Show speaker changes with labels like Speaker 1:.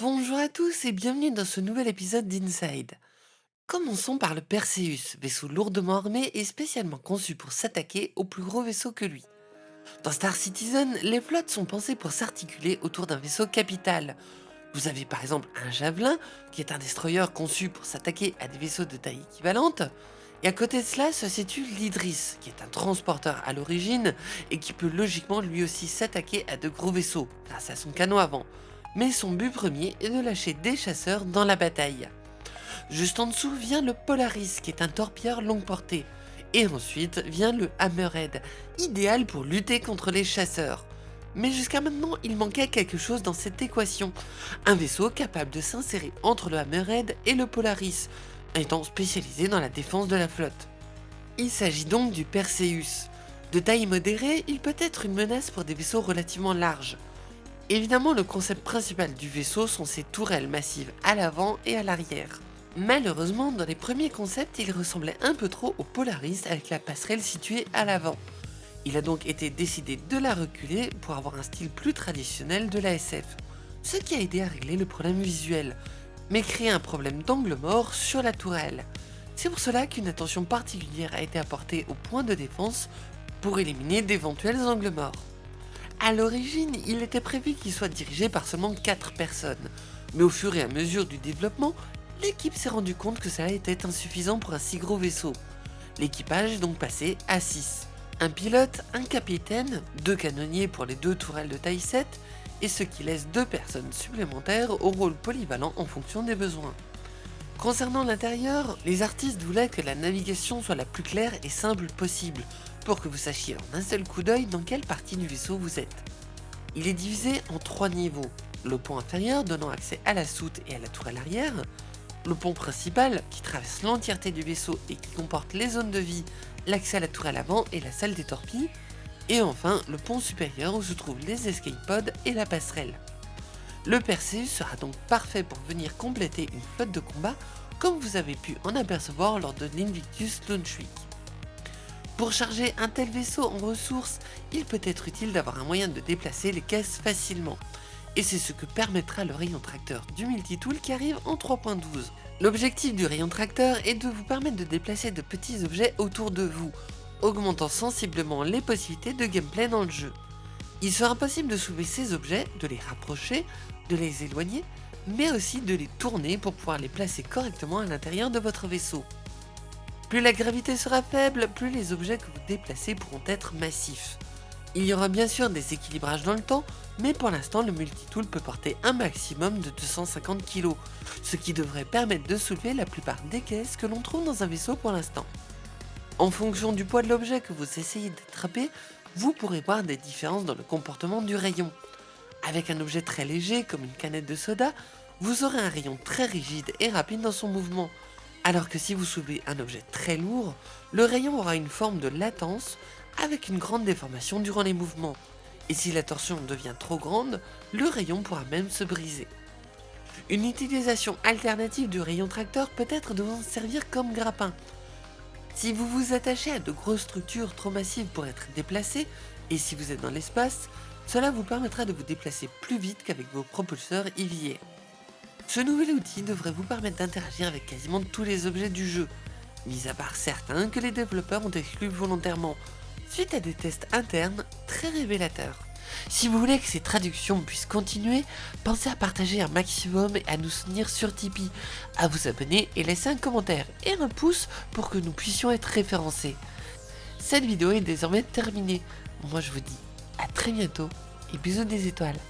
Speaker 1: Bonjour à tous et bienvenue dans ce nouvel épisode d'Inside. Commençons par le Perseus, vaisseau lourdement armé et spécialement conçu pour s'attaquer aux plus gros vaisseaux que lui. Dans Star Citizen, les flottes sont pensées pour s'articuler autour d'un vaisseau capital. Vous avez par exemple un Javelin, qui est un destroyer conçu pour s'attaquer à des vaisseaux de taille équivalente, et à côté de cela se situe l'Idris, qui est un transporteur à l'origine et qui peut logiquement lui aussi s'attaquer à de gros vaisseaux, grâce à son canon avant. Mais son but premier est de lâcher des chasseurs dans la bataille. Juste en dessous vient le Polaris, qui est un torpilleur longue portée. Et ensuite vient le Hammerhead, idéal pour lutter contre les chasseurs. Mais jusqu'à maintenant, il manquait quelque chose dans cette équation. Un vaisseau capable de s'insérer entre le Hammerhead et le Polaris, étant spécialisé dans la défense de la flotte. Il s'agit donc du Perseus. De taille modérée, il peut être une menace pour des vaisseaux relativement larges. Évidemment, le concept principal du vaisseau sont ses tourelles massives à l'avant et à l'arrière. Malheureusement, dans les premiers concepts, il ressemblait un peu trop au Polaris avec la passerelle située à l'avant. Il a donc été décidé de la reculer pour avoir un style plus traditionnel de la SF, ce qui a aidé à régler le problème visuel, mais créer un problème d'angle mort sur la tourelle. C'est pour cela qu'une attention particulière a été apportée au point de défense pour éliminer d'éventuels angles morts. A l'origine, il était prévu qu'il soit dirigé par seulement 4 personnes, mais au fur et à mesure du développement, l'équipe s'est rendu compte que ça était insuffisant pour un si gros vaisseau. L'équipage est donc passé à 6. Un pilote, un capitaine, deux canonniers pour les deux tourelles de taille 7 et ce qui laisse deux personnes supplémentaires au rôle polyvalent en fonction des besoins. Concernant l'intérieur, les artistes voulaient que la navigation soit la plus claire et simple possible, pour que vous sachiez en un seul coup d'œil dans quelle partie du vaisseau vous êtes. Il est divisé en trois niveaux, le pont inférieur donnant accès à la soute et à la tourelle arrière, le pont principal qui traverse l'entièreté du vaisseau et qui comporte les zones de vie, l'accès à la tourelle avant et la salle des torpilles, et enfin, le pont supérieur où se trouvent les escape pods et la passerelle. Le Perseus sera donc parfait pour venir compléter une flotte de combat comme vous avez pu en apercevoir lors de l'Invictus Launch Week. Pour charger un tel vaisseau en ressources, il peut être utile d'avoir un moyen de déplacer les caisses facilement. Et c'est ce que permettra le rayon tracteur du multitool qui arrive en 3.12. L'objectif du rayon tracteur est de vous permettre de déplacer de petits objets autour de vous, augmentant sensiblement les possibilités de gameplay dans le jeu. Il sera possible de soulever ces objets, de les rapprocher, de les éloigner, mais aussi de les tourner pour pouvoir les placer correctement à l'intérieur de votre vaisseau. Plus la gravité sera faible, plus les objets que vous déplacez pourront être massifs. Il y aura bien sûr des équilibrages dans le temps, mais pour l'instant le multitool peut porter un maximum de 250 kg, ce qui devrait permettre de soulever la plupart des caisses que l'on trouve dans un vaisseau pour l'instant. En fonction du poids de l'objet que vous essayez d'attraper, vous pourrez voir des différences dans le comportement du rayon. Avec un objet très léger comme une canette de soda, vous aurez un rayon très rigide et rapide dans son mouvement, alors que si vous soulevez un objet très lourd, le rayon aura une forme de latence avec une grande déformation durant les mouvements, et si la torsion devient trop grande, le rayon pourra même se briser. Une utilisation alternative du rayon tracteur peut être de vous servir comme grappin, si vous vous attachez à de grosses structures trop massives pour être déplacées, et si vous êtes dans l'espace, cela vous permettra de vous déplacer plus vite qu'avec vos propulseurs IV. Ce nouvel outil devrait vous permettre d'interagir avec quasiment tous les objets du jeu, mis à part certains que les développeurs ont exclus volontairement, suite à des tests internes très révélateurs. Si vous voulez que ces traductions puissent continuer, pensez à partager un maximum et à nous soutenir sur Tipeee, à vous abonner et laisser un commentaire et un pouce pour que nous puissions être référencés. Cette vidéo est désormais terminée. Moi je vous dis à très bientôt et bisous des étoiles.